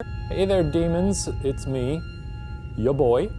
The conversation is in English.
Hey there, demons. It's me, your boy,